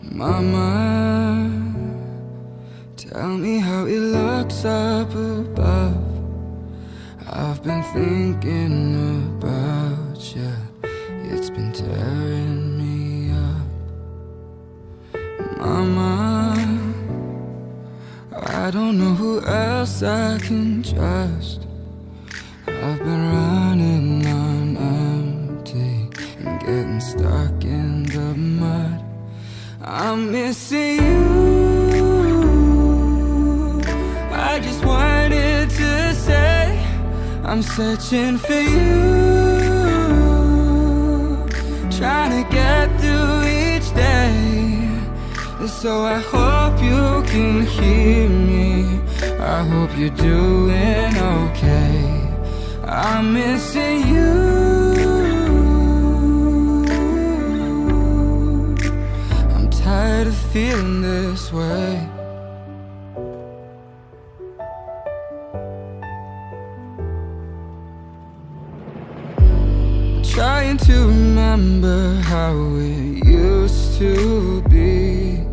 Mama, tell me how it looks up above. I've been thinking about you, it's been tearing me up. Mama, I don't know who else I can trust. I've been running on empty and getting stuck in. I'm missing you. I just wanted to say I'm searching for you. Trying to get through each day. So I hope you can hear me. I hope you're doing okay. I'm missing you. This way. Trying to remember how it used to be.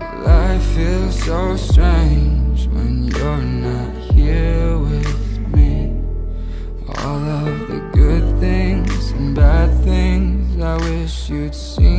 Life feels so strange when you're not here with me. All of the good things and bad things I wish you'd seen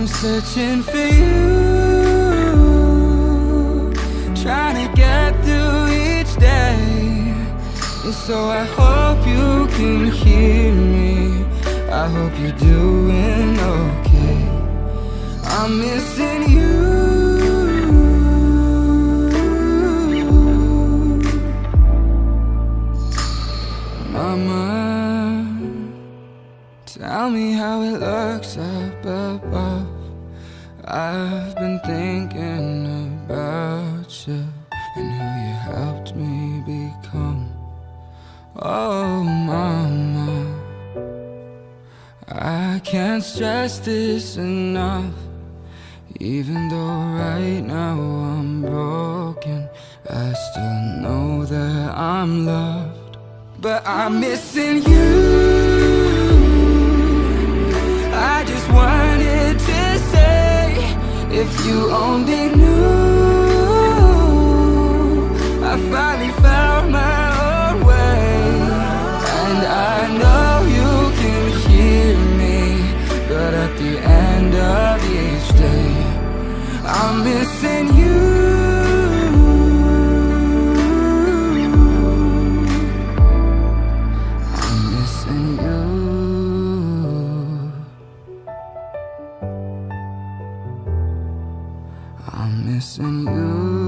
I'm searching for you. Trying to get through each day. So I hope you can hear me. Tell me how it looks up above. I've been thinking about you and who you helped me become. Oh, Mama, I can't stress this enough. Even though right now I'm broken, I still know that I'm loved. But I'm missing you. If you only knew. I finally found my own way. And I know you can hear me But at the end of each day I'm missing you Yes, and you